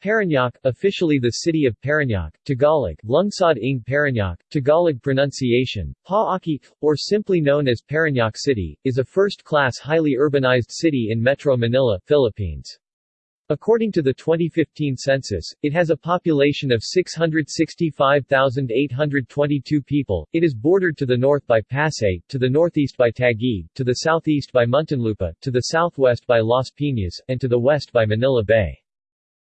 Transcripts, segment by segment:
Parañaque, officially the city of Parañaque, Tagalog, Lungsod ng Parañaque, Tagalog pronunciation, Paaki, or simply known as Parañaque City, is a first-class highly urbanized city in Metro Manila, Philippines. According to the 2015 census, it has a population of 665,822 people. It is bordered to the north by Pasay, to the northeast by Taguig, to the southeast by Muntinlupa, to the southwest by Las Piñas, and to the west by Manila Bay.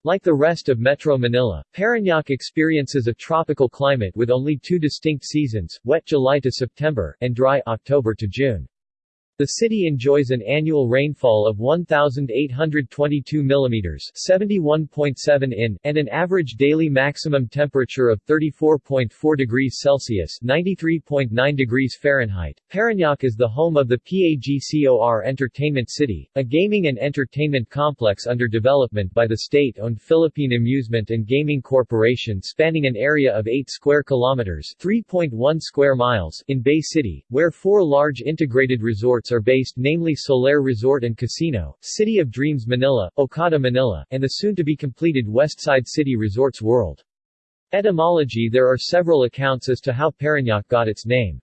Like the rest of Metro Manila, Parañaque experiences a tropical climate with only two distinct seasons, wet July to September, and dry October to June. The city enjoys an annual rainfall of 1,822 mm 71.7 in, and an average daily maximum temperature of 34.4 degrees Celsius 93.9 degrees Fahrenheit. Parañaque is the home of the PAGCOR Entertainment City, a gaming and entertainment complex under development by the state-owned Philippine Amusement and Gaming Corporation spanning an area of 8 square kilometers 3.1 square miles in Bay City, where four large integrated resorts are based namely Solaire Resort and Casino, City of Dreams Manila, Okada Manila, and the soon-to-be-completed Westside City Resorts World. Etymology There are several accounts as to how Parañaque got its name.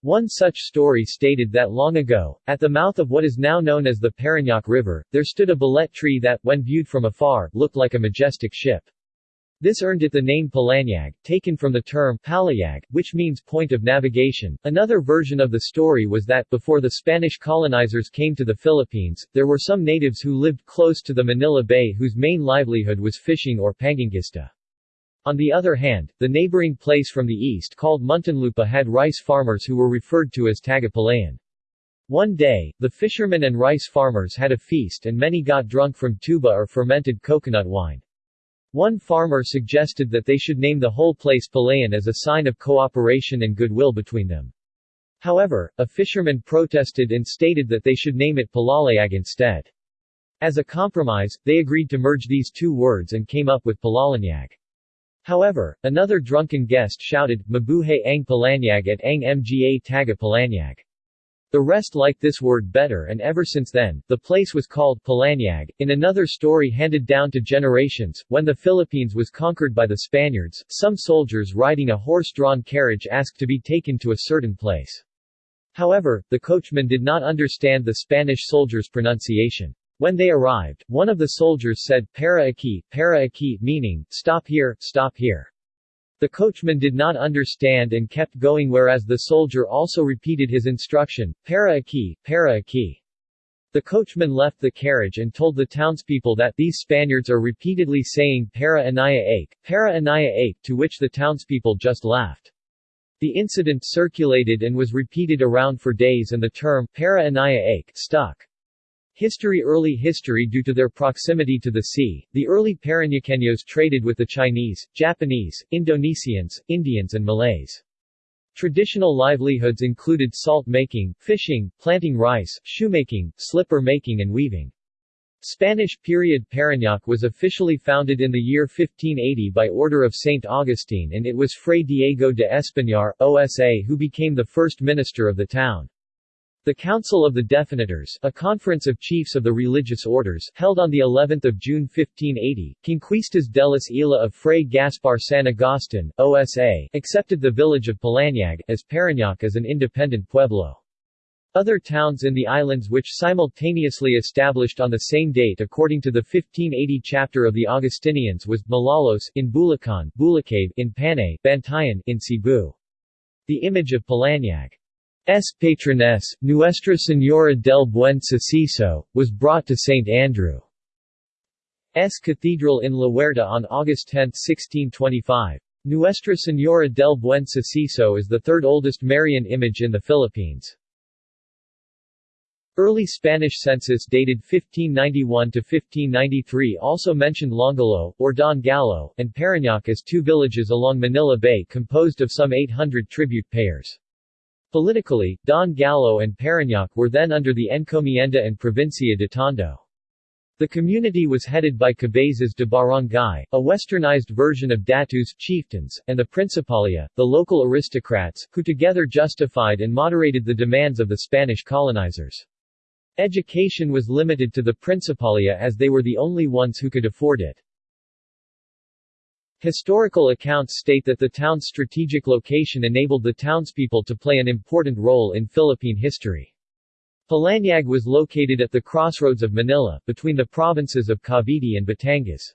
One such story stated that long ago, at the mouth of what is now known as the Parañaque River, there stood a balete tree that, when viewed from afar, looked like a majestic ship. This earned it the name Palanyag, taken from the term palayag, which means point of navigation. Another version of the story was that, before the Spanish colonizers came to the Philippines, there were some natives who lived close to the Manila Bay whose main livelihood was fishing or pangangista. On the other hand, the neighboring place from the east called Muntinlupa had rice farmers who were referred to as Tagapalayan. One day, the fishermen and rice farmers had a feast and many got drunk from tuba or fermented coconut wine. One farmer suggested that they should name the whole place Palayan as a sign of cooperation and goodwill between them. However, a fisherman protested and stated that they should name it Palalayag instead. As a compromise, they agreed to merge these two words and came up with Palalanyag. However, another drunken guest shouted, Mabuhay ang Palanyag at ang mga taga Palanyag. The rest liked this word better and ever since then, the place was called Palanyag. In another story handed down to generations, when the Philippines was conquered by the Spaniards, some soldiers riding a horse-drawn carriage asked to be taken to a certain place. However, the coachman did not understand the Spanish soldiers' pronunciation. When they arrived, one of the soldiers said, Para aquí, para aquí, meaning, stop here, stop here. The coachman did not understand and kept going whereas the soldier also repeated his instruction, para aquí, para aquí. The coachman left the carriage and told the townspeople that these Spaniards are repeatedly saying para anaya ake, para anaya to which the townspeople just laughed. The incident circulated and was repeated around for days and the term para anaya ake stuck. History Early history Due to their proximity to the sea, the early Parañaqueños traded with the Chinese, Japanese, Indonesians, Indians and Malays. Traditional livelihoods included salt making, fishing, planting rice, shoemaking, slipper making and weaving. Spanish period Parañaque was officially founded in the year 1580 by order of St. Augustine and it was Fray Diego de Españar, OSA who became the first minister of the town. The Council of the Definitors, a conference of chiefs of the religious orders, held on the 11th of June 1580, Conquistas de las Isla of Fray Gaspar San Agustin, OSA, accepted the village of Palanyag, as Parañaque as an independent pueblo. Other towns in the islands which simultaneously established on the same date according to the 1580 chapter of the Augustinians was Malolos in Bulacan, Bulacabe in Panay, Bantayan in Cebu. The image of Palanyag S. patroness, Nuestra Señora del Buen Suceso, was brought to St. Andrew's Cathedral in La Huerta on August 10, 1625. Nuestra Señora del Buen Suceso is the third oldest Marian image in the Philippines. Early Spanish census dated 1591 to 1593 also mentioned Longalo, or Don Galo, and Parañaque as two villages along Manila Bay composed of some 800 tribute payers. Politically, Don Galo and Parañaque were then under the Encomienda and Provincia de Tondo. The community was headed by cabezas de barangay, a westernized version of datus chieftains, and the Principalia, the local aristocrats, who together justified and moderated the demands of the Spanish colonizers. Education was limited to the Principalia as they were the only ones who could afford it. Historical accounts state that the town's strategic location enabled the townspeople to play an important role in Philippine history. Palanyag was located at the crossroads of Manila, between the provinces of Cavite and Batangas.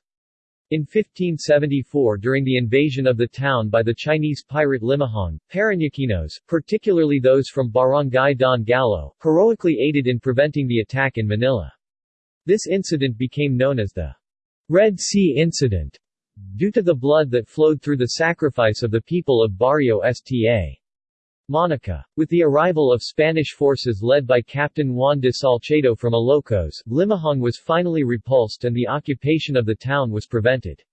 In 1574 during the invasion of the town by the Chinese pirate Limahong, Parañaqueños, particularly those from Barangay Don Galo, heroically aided in preventing the attack in Manila. This incident became known as the Red Sea Incident, due to the blood that flowed through the sacrifice of the people of Barrio Sta. Monica. With the arrival of Spanish forces led by Captain Juan de Salcedo from Ilocos, Limahong was finally repulsed and the occupation of the town was prevented.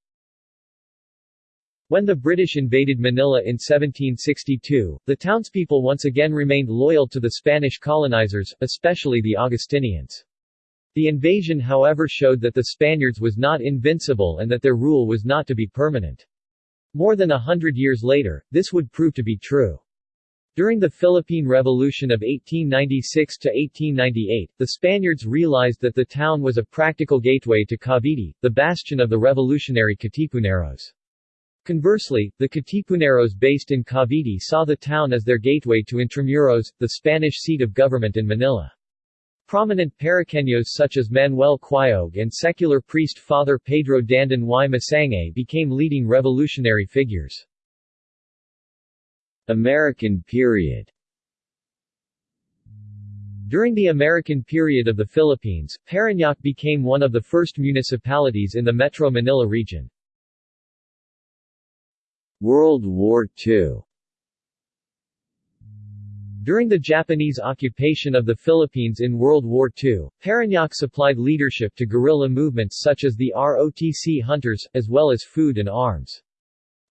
When the British invaded Manila in 1762, the townspeople once again remained loyal to the Spanish colonizers, especially the Augustinians. The invasion however showed that the Spaniards was not invincible and that their rule was not to be permanent. More than a hundred years later, this would prove to be true. During the Philippine Revolution of 1896–1898, the Spaniards realized that the town was a practical gateway to Cavite, the bastion of the revolutionary Katipuneros. Conversely, the Katipuneros based in Cavite saw the town as their gateway to Intramuros, the Spanish seat of government in Manila. Prominent Parañaqueños such as Manuel Quayog and secular priest Father Pedro Dandan y Masangkay became leading revolutionary figures. American period During the American period of the Philippines, Parañaque became one of the first municipalities in the Metro Manila region. World War II During the Japanese occupation of the Philippines in World War II, Parañaque supplied leadership to guerrilla movements such as the ROTC Hunters, as well as food and arms.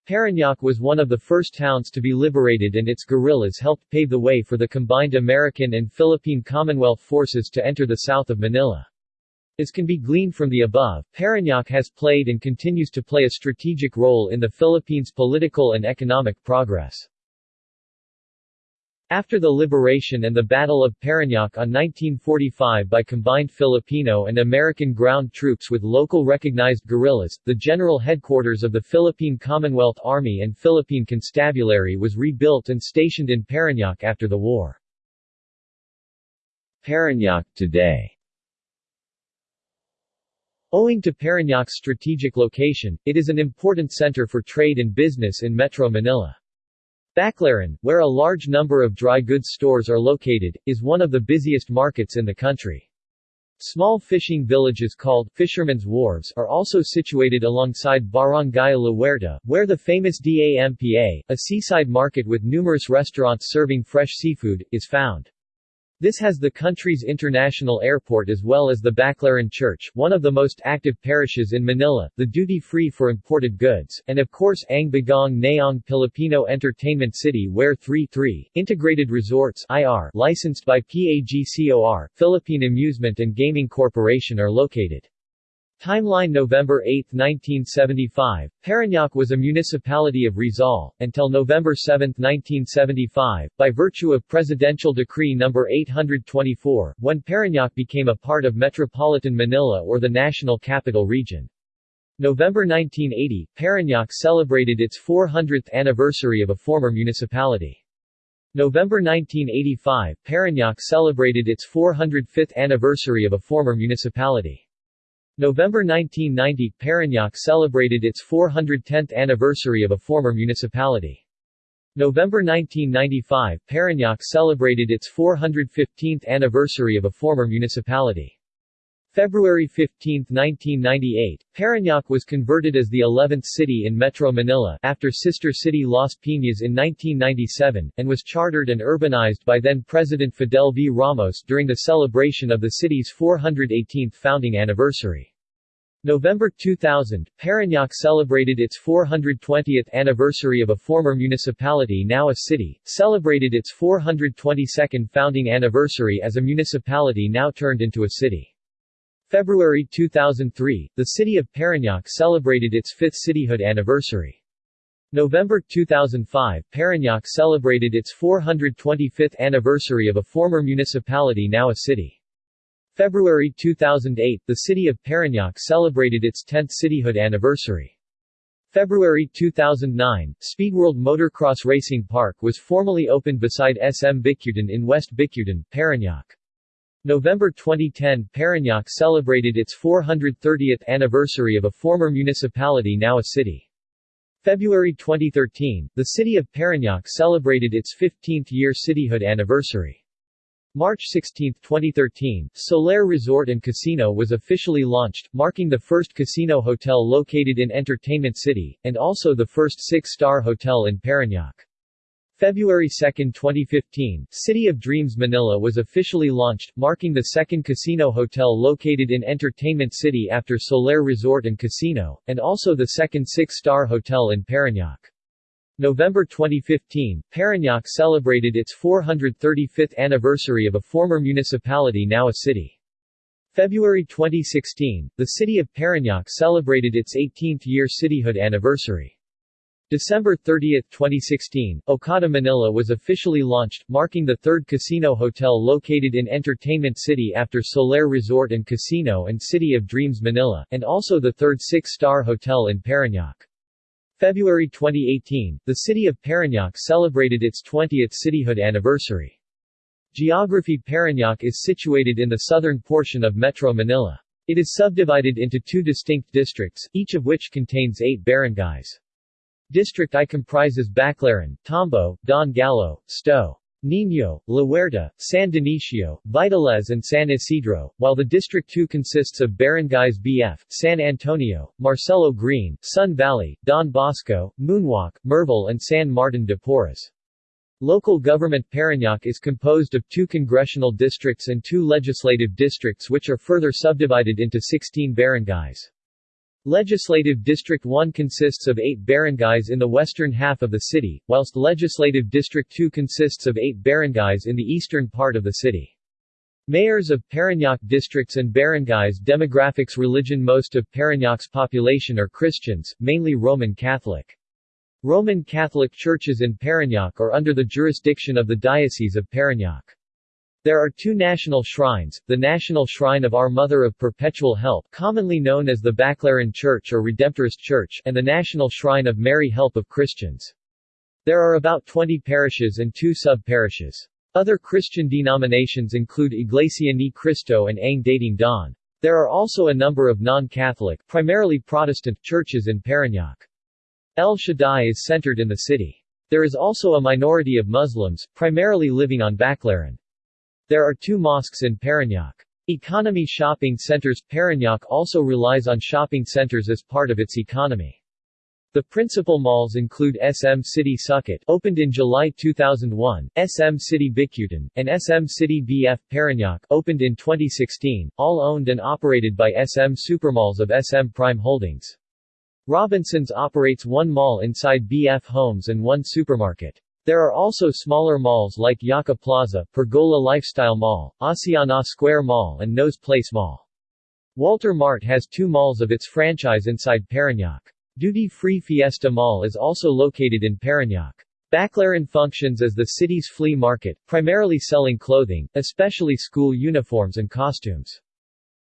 Parañaque was one of the first towns to be liberated and its guerrillas helped pave the way for the combined American and Philippine Commonwealth forces to enter the south of Manila. As can be gleaned from the above, Parañaque has played and continues to play a strategic role in the Philippines' political and economic progress. After the liberation and the Battle of Parañaque on 1945 by combined Filipino and American ground troops with local recognized guerrillas, the general headquarters of the Philippine Commonwealth Army and Philippine Constabulary was rebuilt and stationed in Parañaque after the war. Parañaque today Owing to Parañaque's strategic location, it is an important center for trade and business in Metro Manila. Baclaran, where a large number of dry goods stores are located, is one of the busiest markets in the country. Small fishing villages called Fishermen's Wharves are also situated alongside Barangay La Huerta, where the famous DAMPA, a seaside market with numerous restaurants serving fresh seafood, is found. This has the country's international airport as well as the Baclaran Church, one of the most active parishes in Manila, the duty-free for imported goods, and of course Ang Bagong Nayong Filipino Entertainment City where 3-3, Integrated Resorts IR, licensed by PAGCOR, Philippine Amusement and Gaming Corporation are located. Timeline November 8, 1975, Parañaque was a municipality of Rizal, until November 7, 1975, by virtue of Presidential Decree No. 824, when Parañaque became a part of Metropolitan Manila or the National Capital Region. November 1980, Parañaque celebrated its 400th anniversary of a former municipality. November 1985, Parañaque celebrated its 405th anniversary of a former municipality. November 1990 – Parañaque celebrated its 410th anniversary of a former municipality. November 1995 – Parañaque celebrated its 415th anniversary of a former municipality. February 15, 1998, Parañaque was converted as the 11th city in Metro Manila after sister city Las Piñas in 1997, and was chartered and urbanized by then-President Fidel V. Ramos during the celebration of the city's 418th founding anniversary. November 2000, Parañaque celebrated its 420th anniversary of a former municipality now a city, celebrated its 422nd founding anniversary as a municipality now turned into a city. February 2003, the city of Parañaque celebrated its fifth cityhood anniversary. November 2005, Parañaque celebrated its 425th anniversary of a former municipality now a city. February 2008, the city of Parañaque celebrated its 10th cityhood anniversary. February 2009, Speedworld Motorcross Racing Park was formally opened beside SM Bicutan in West Bicutan, Parañaque. November 2010 Parañaque celebrated its 430th anniversary of a former municipality now a city. February 2013, the city of Parañaque celebrated its 15th year cityhood anniversary. March 16, 2013, Solaire Resort and Casino was officially launched, marking the first casino hotel located in Entertainment City, and also the first six-star hotel in Parañaque. February 2, 2015, City of Dreams Manila was officially launched, marking the second casino hotel located in Entertainment City after Solaire Resort and Casino, and also the second six-star hotel in Parañaque. November 2015, Parañaque celebrated its 435th anniversary of a former municipality now a city. February 2016, the city of Parañaque celebrated its 18th year cityhood anniversary. December 30, 2016, Okada Manila was officially launched, marking the third casino hotel located in Entertainment City after Solaire Resort and Casino and City of Dreams Manila, and also the third six-star hotel in Parañaque. February 2018, the city of Parañaque celebrated its 20th cityhood anniversary. Geography Parañaque is situated in the southern portion of Metro Manila. It is subdivided into two distinct districts, each of which contains eight barangays. District I comprises Baclaran, Tombo, Don Galo, Sto. Niño, La Huerta, San Dionisio, Vitales and San Isidro, while the District 2 consists of barangays BF, San Antonio, Marcelo Green, Sun Valley, Don Bosco, Moonwalk, Merville and San Martin de Porres. Local government Parañaque is composed of two congressional districts and two legislative districts which are further subdivided into 16 barangays. Legislative District 1 consists of eight barangays in the western half of the city, whilst Legislative District 2 consists of eight barangays in the eastern part of the city. Mayors of Parañaque districts and barangays Demographics Religion Most of Parañaque's population are Christians, mainly Roman Catholic. Roman Catholic churches in Parañaque are under the jurisdiction of the Diocese of Parañaque. There are two national shrines, the National Shrine of Our Mother of Perpetual Help commonly known as the Baclaran Church or Redemptorist Church and the National Shrine of Mary Help of Christians. There are about 20 parishes and two sub-parishes. Other Christian denominations include Iglesia Ni Cristo and Ang Dating Daan. There are also a number of non-Catholic, primarily Protestant, churches in Parañaque. El Shaddai is centered in the city. There is also a minority of Muslims, primarily living on Baclaran. There are two mosques in Parañaque. Economy shopping centers Parañaque also relies on shopping centers as part of its economy. The principal malls include SM City Sucat opened in July 2001, SM City Bicutan, and SM City BF Parañaque opened in 2016, all owned and operated by SM Supermalls of SM Prime Holdings. Robinsons operates one mall inside BF Homes and one supermarket. There are also smaller malls like Yucca Plaza, Pergola Lifestyle Mall, Asiana Square Mall and Nose Place Mall. Walter Mart has two malls of its franchise inside Parañaque. Duty-free Fiesta Mall is also located in Parañaque. Baclaran functions as the city's flea market, primarily selling clothing, especially school uniforms and costumes.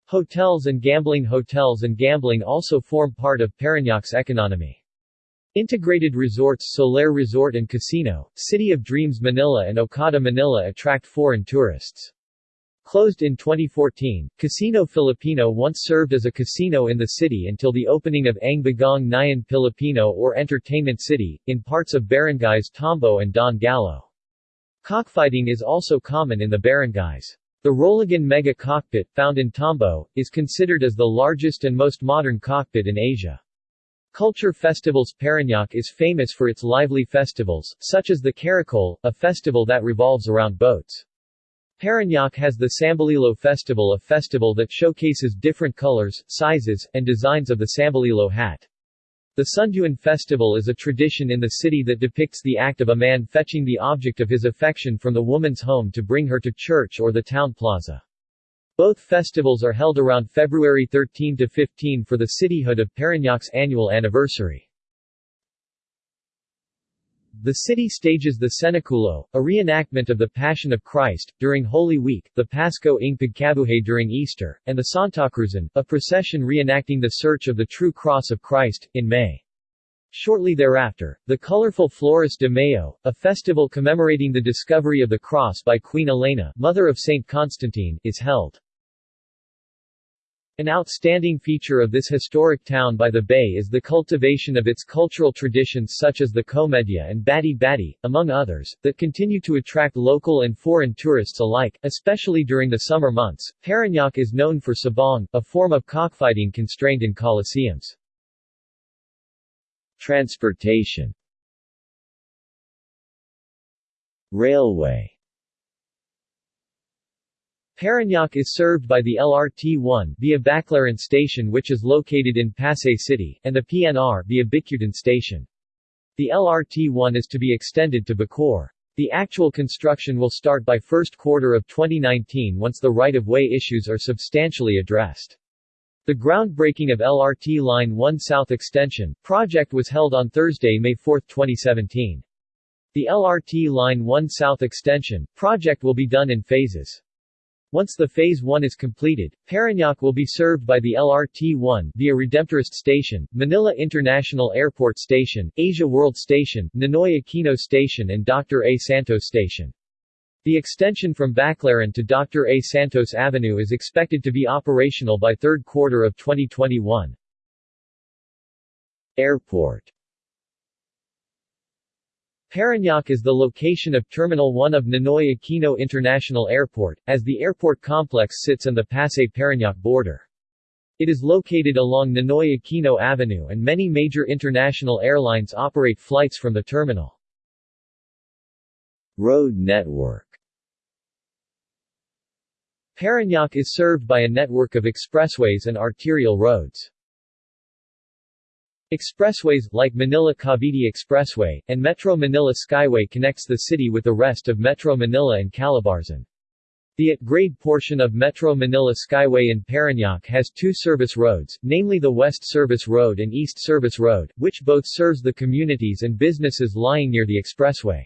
Hotels and gambling Hotels and gambling also form part of Parañaque's economy. Integrated resorts Solaire Resort and Casino, City of Dreams Manila and Okada Manila attract foreign tourists. Closed in 2014, Casino Filipino once served as a casino in the city until the opening of Ang Bagong Nayon Pilipino or Entertainment City, in parts of barangays Tombo and Don Galo. Cockfighting is also common in the barangays. The Roligon Mega Cockpit, found in Tombo, is considered as the largest and most modern cockpit in Asia. Culture festivals Parañaque is famous for its lively festivals, such as the Caracol, a festival that revolves around boats. Parañaque has the Sambalilo Festival a festival that showcases different colors, sizes, and designs of the Sambalilo hat. The Sunduan Festival is a tradition in the city that depicts the act of a man fetching the object of his affection from the woman's home to bring her to church or the town plaza. Both festivals are held around February 13 to 15 for the cityhood of Parañaque's annual anniversary. The city stages the Cenaculo, a reenactment of the Passion of Christ, during Holy Week, the Pasko ng Pagkabuhay during Easter, and the Santa Cruzan, a procession reenacting the Search of the True Cross of Christ, in May. Shortly thereafter, the colorful Flores de Mayo, a festival commemorating the discovery of the cross by Queen Elena, mother of Saint Constantine, is held. An outstanding feature of this historic town by the bay is the cultivation of its cultural traditions such as the Komedia and Bati Bati, among others, that continue to attract local and foreign tourists alike, especially during the summer months. Parañaque is known for sabong, a form of cockfighting constrained in coliseums. Transportation Railway Parañaque is served by the LRT-1 via Baclaran Station which is located in Pasay City, and the PNR via Bicutan Station. The LRT-1 is to be extended to Bacoor. The actual construction will start by first quarter of 2019 once the right-of-way issues are substantially addressed. The groundbreaking of LRT Line 1 South Extension project was held on Thursday, May 4, 2017. The LRT Line 1 South Extension project will be done in phases. Once the Phase 1 is completed, Parañaque will be served by the LRT-1 via Redemptorist Station, Manila International Airport Station, Asia World Station, Ninoy Aquino Station and Dr. A. Santos Station. The extension from Baclaran to Dr. A. Santos Avenue is expected to be operational by third quarter of 2021. Airport Parañaque is the location of Terminal 1 of Ninoy Aquino International Airport, as the airport complex sits on the Pasay-Parañaque border. It is located along Ninoy Aquino Avenue and many major international airlines operate flights from the terminal. Road network Parañaque is served by a network of expressways and arterial roads. Expressways, like Manila-Cavite Expressway, and Metro Manila Skyway connects the city with the rest of Metro Manila and Calabarzon. The at-grade portion of Metro Manila Skyway in Parañaque has two service roads, namely the West Service Road and East Service Road, which both serves the communities and businesses lying near the expressway.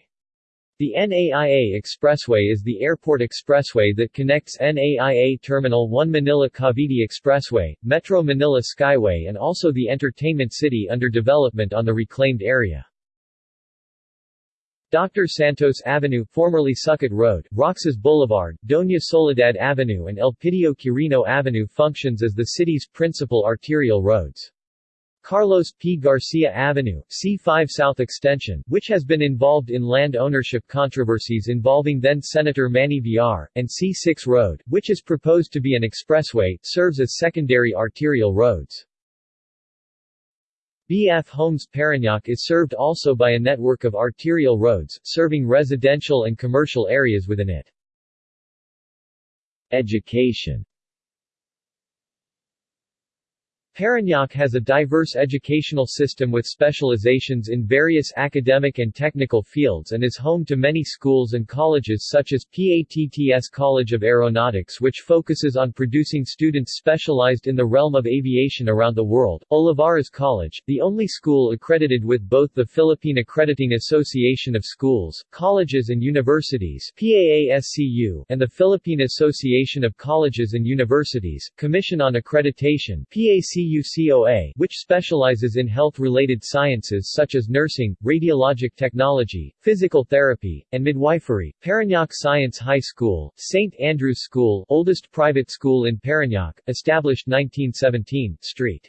The NAIA Expressway is the airport expressway that connects NAIA Terminal 1 Manila Cavite Expressway, Metro Manila Skyway and also the Entertainment City under development on the reclaimed area. Dr. Santos Avenue formerly Sucat Road, Roxas Boulevard, Doña Soledad Avenue and Elpidio Quirino Avenue functions as the city's principal arterial roads. Carlos P. Garcia Avenue, C5 South Extension, which has been involved in land ownership controversies involving then-Senator Manny Villar, and C6 Road, which is proposed to be an expressway, serves as secondary arterial roads. BF Homes Parañaque is served also by a network of arterial roads, serving residential and commercial areas within it. Education Parañaque has a diverse educational system with specializations in various academic and technical fields and is home to many schools and colleges such as PATTS College of Aeronautics which focuses on producing students specialized in the realm of aviation around the world, Olivares College, the only school accredited with both the Philippine Accrediting Association of Schools, Colleges and Universities PAASCU, and the Philippine Association of Colleges and Universities, Commission on Accreditation PAC PUCOA, which specializes in health-related sciences such as nursing, radiologic technology, physical therapy, and midwifery. Parañaque Science High School, St. Andrew's School, oldest private school in Parañaque, established 1917, St.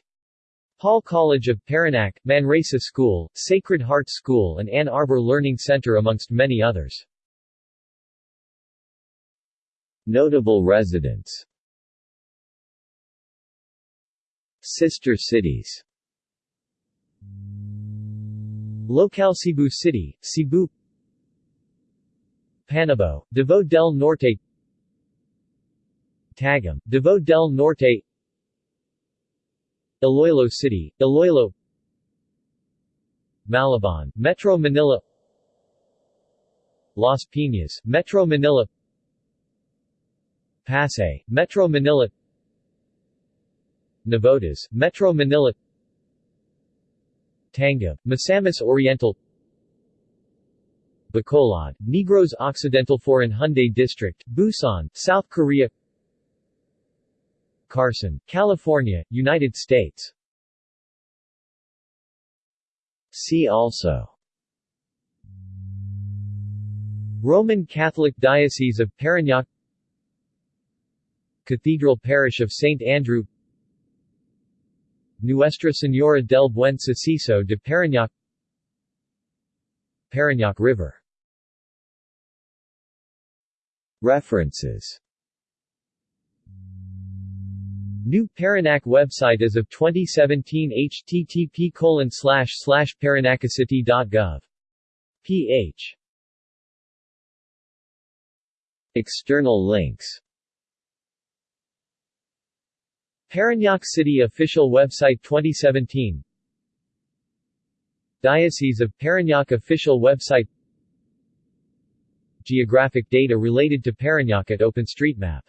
Paul College of Parañaque, Manresa School, Sacred Heart School and Ann Arbor Learning Center amongst many others. Notable residents Sister cities. Local Cebu City, Cebu. Panabo, Davao del Norte. Tagum, Davao del Norte. Iloilo City, Iloilo. Malabon, Metro Manila. Las Piñas, Metro Manila. Pasay, Metro Manila Navotas, Metro Manila Tanga, Misamis Oriental Bacolod, Negros Occidental Foreign Haeundae District, Busan, South Korea Carson, California, United States See also Roman Catholic Diocese of Parañaque Cathedral Parish of St. Andrew Nuestra Señora del Buen Suceso de Parañaque Parañaque River. References. New Parañaque website as of 2017 http colon ph External links Parañaque City official website 2017 Diocese of Parañaque official website. Geographic data related to Parañaque at OpenStreetMap